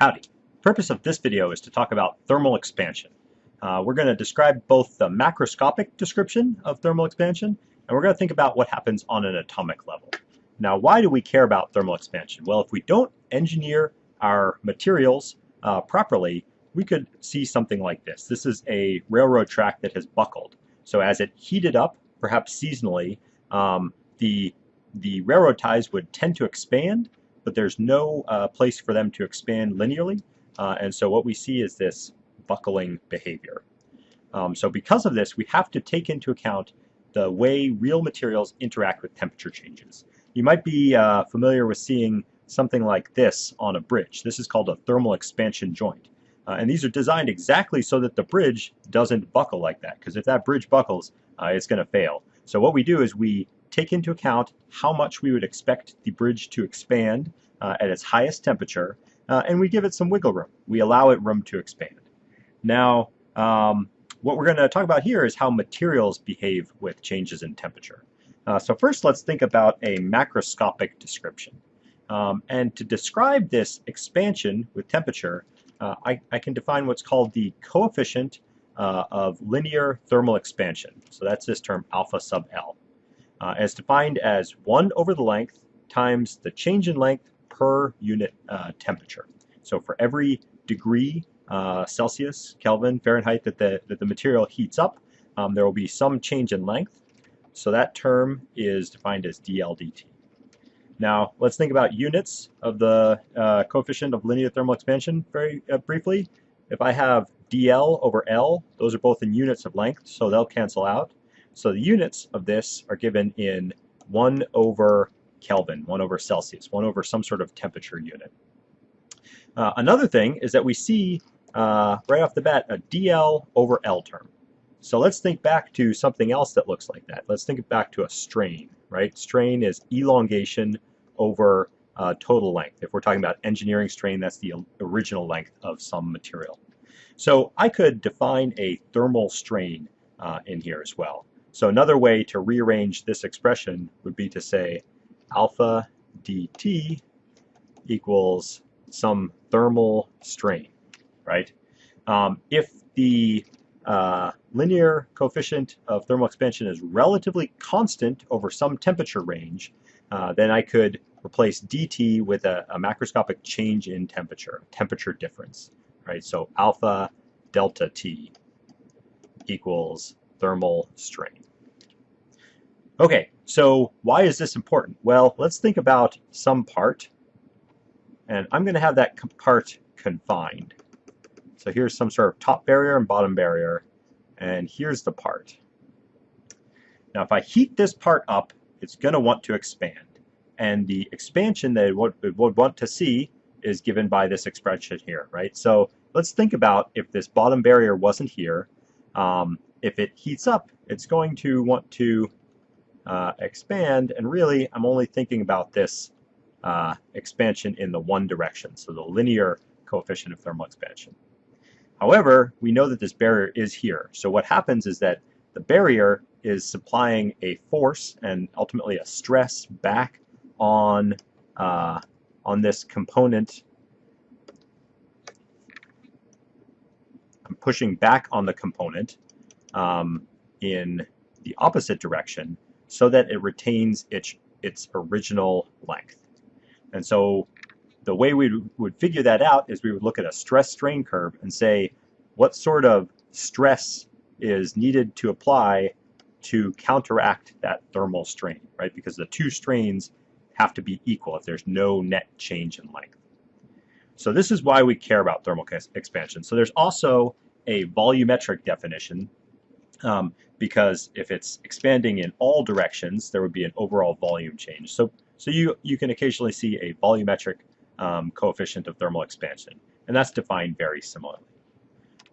Howdy. purpose of this video is to talk about thermal expansion. Uh, we're going to describe both the macroscopic description of thermal expansion and we're going to think about what happens on an atomic level. Now why do we care about thermal expansion? Well if we don't engineer our materials uh, properly we could see something like this. This is a railroad track that has buckled. So as it heated up, perhaps seasonally, um, the, the railroad ties would tend to expand but there's no uh, place for them to expand linearly. Uh, and so what we see is this buckling behavior. Um, so because of this, we have to take into account the way real materials interact with temperature changes. You might be uh, familiar with seeing something like this on a bridge. This is called a thermal expansion joint. Uh, and these are designed exactly so that the bridge doesn't buckle like that, because if that bridge buckles, uh, it's going to fail. So what we do is we take into account how much we would expect the bridge to expand uh, at its highest temperature, uh, and we give it some wiggle room. We allow it room to expand. Now, um, what we're going to talk about here is how materials behave with changes in temperature. Uh, so first, let's think about a macroscopic description. Um, and to describe this expansion with temperature, uh, I, I, can define what's called the coefficient uh, of linear thermal expansion. So that's this term alpha sub L uh, as defined as 1 over the length times the change in length per unit uh, temperature. So for every degree uh, Celsius, Kelvin, Fahrenheit that the, that the material heats up, um, there will be some change in length. So that term is defined as dL dt. Now let's think about units of the uh, coefficient of linear thermal expansion very uh, briefly. If I have dl over L, those are both in units of length, so they'll cancel out. So the units of this are given in 1 over Kelvin, 1 over Celsius, 1 over some sort of temperature unit. Uh, another thing is that we see uh, right off the bat a dl over L term. So let's think back to something else that looks like that. Let's think back to a strain, right? Strain is elongation over uh, total length. If we're talking about engineering strain, that's the original length of some material. So I could define a thermal strain uh, in here as well. So another way to rearrange this expression would be to say alpha dt equals some thermal strain, right? Um, if the uh, linear coefficient of thermal expansion is relatively constant over some temperature range, uh, then I could replace dt with a, a, macroscopic change in temperature, temperature difference, right? So alpha delta t equals thermal strain. Okay, so why is this important? Well, let's think about some part, and I'm going to have that part confined. So here's some sort of top barrier and bottom barrier, and here's the part. Now if I heat this part up, it's going to want to expand, and the expansion that it would, it would want to see is given by this expression here, right? So let's think about if this bottom barrier wasn't here, um, if it heats up, it's going to want to uh, expand, and really I'm only thinking about this uh, expansion in the one direction, so the linear coefficient of thermal expansion. However, we know that this barrier is here, so what happens is that the barrier is supplying a force and ultimately a stress back on, uh, on this component. I'm pushing back on the component um, in the opposite direction so that it retains its, its original length. And so the way we would figure that out is we would look at a stress strain curve and say what sort of stress is needed to apply to counteract that thermal strain, right? Because the two strains have to be equal if there's no net change in length. So this is why we care about thermal expansion. So there's also a volumetric definition um, because if it's expanding in all directions, there would be an overall volume change. So, so you, you can occasionally see a volumetric um, coefficient of thermal expansion, and that's defined very similarly.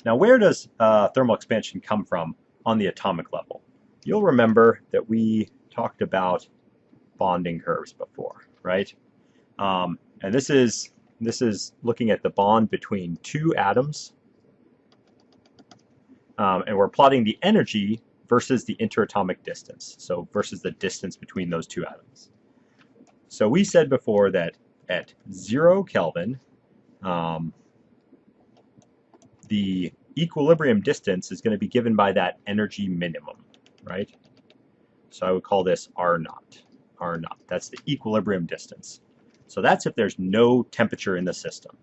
Now, where does uh, thermal expansion come from on the atomic level? You'll remember that we talked about bonding curves before, right? Um, and this is this is looking at the bond between two atoms um, and we're plotting the energy versus the interatomic distance, so versus the distance between those two atoms. So we said before that at zero Kelvin, um, the equilibrium distance is going to be given by that energy minimum, right? So I would call this R naught. R naught. That's the equilibrium distance. So that's if there's no temperature in the system.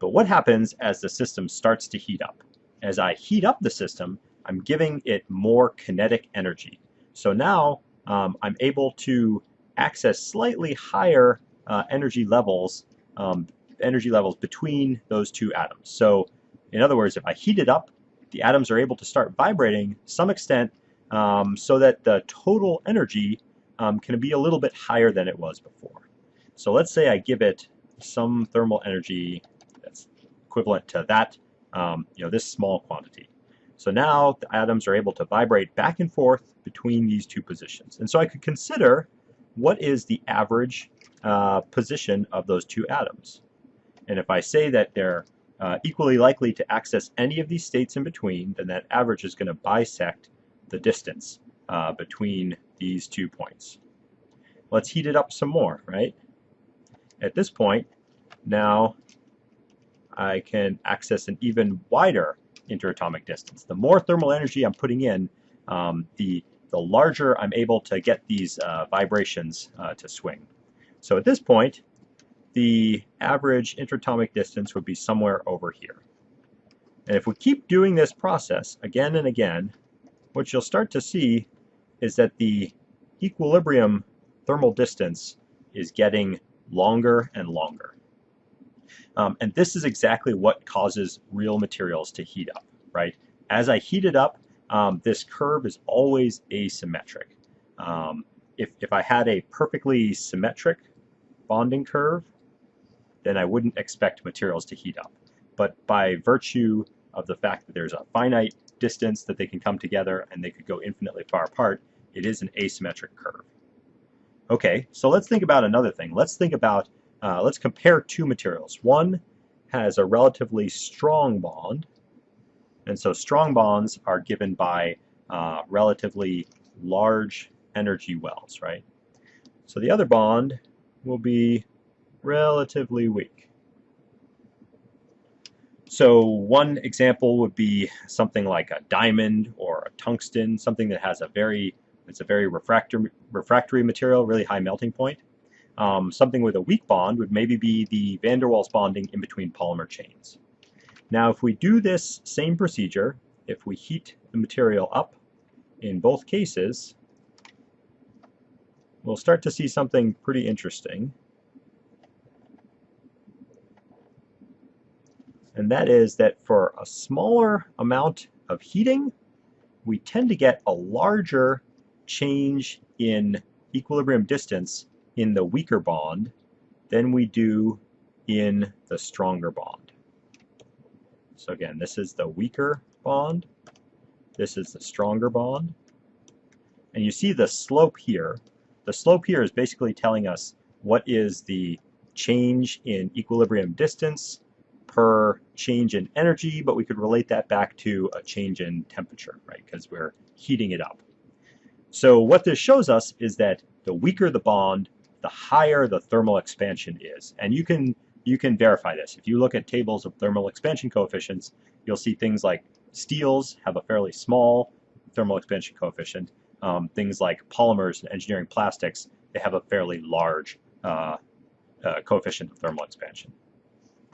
But what happens as the system starts to heat up? As I heat up the system, I'm giving it more kinetic energy. So now um, I'm able to access slightly higher uh, energy levels, um, energy levels between those two atoms. So in other words, if I heat it up, the atoms are able to start vibrating some extent um, so that the total energy um, can be a little bit higher than it was before. So let's say I give it some thermal energy that's equivalent to that, um, you know, this small quantity. So now the atoms are able to vibrate back and forth between these two positions. And so I could consider what is the average uh, position of those two atoms. And if I say that they're uh, equally likely to access any of these states in between, then that average is going to bisect the distance uh, between these two points. Let's heat it up some more, right? At this point, now I can access an even wider interatomic distance. The more thermal energy I'm putting in, um, the, the larger I'm able to get these uh, vibrations uh, to swing. So at this point, the average interatomic distance would be somewhere over here. And if we keep doing this process again and again, what you'll start to see is that the equilibrium thermal distance is getting longer and longer. Um, and this is exactly what causes real materials to heat up, right? As I heat it up, um, this curve is always asymmetric. Um, if, if I had a perfectly symmetric bonding curve, then I wouldn't expect materials to heat up. But by virtue of the fact that there's a finite distance that they can come together and they could go infinitely far apart, it is an asymmetric curve. Okay, so let's think about another thing. Let's think about, uh, let's compare two materials. One has a relatively strong bond, and so strong bonds are given by uh, relatively large energy wells, right? So the other bond will be relatively weak. So one example would be something like a diamond or a tungsten, something that has a very it's a very refractory, refractory material, really high melting point. Um, something with a weak bond would maybe be the van der Waals bonding in between polymer chains. Now if we do this same procedure, if we heat the material up in both cases, we'll start to see something pretty interesting. And that is that for a smaller amount of heating, we tend to get a larger change in equilibrium distance in the weaker bond than we do in the stronger bond. So again, this is the weaker bond. This is the stronger bond. And you see the slope here. The slope here is basically telling us what is the change in equilibrium distance per change in energy, but we could relate that back to a change in temperature, right? Because we're heating it up. So what this shows us is that the weaker the bond, the higher the thermal expansion is. And you can you can verify this. If you look at tables of thermal expansion coefficients, you'll see things like steels have a fairly small thermal expansion coefficient. Um, things like polymers and engineering plastics, they have a fairly large uh, uh, coefficient of thermal expansion.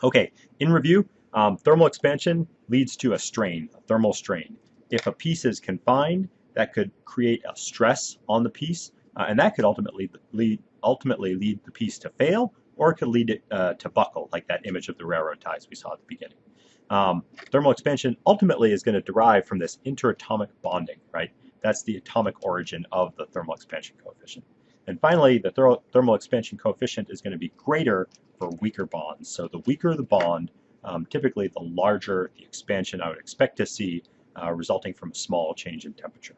Okay, in review, um, thermal expansion leads to a strain, a thermal strain. If a piece is confined, that could create a stress on the piece, uh, and that could ultimately lead, ultimately lead the piece to fail, or it could lead it uh, to buckle, like that image of the railroad ties we saw at the beginning. Um, thermal expansion ultimately is going to derive from this interatomic bonding, right? That's the atomic origin of the thermal expansion coefficient. And finally, the thermal expansion coefficient is going to be greater for weaker bonds. So the weaker the bond, um, typically the larger the expansion I would expect to see uh, resulting from a small change in temperature.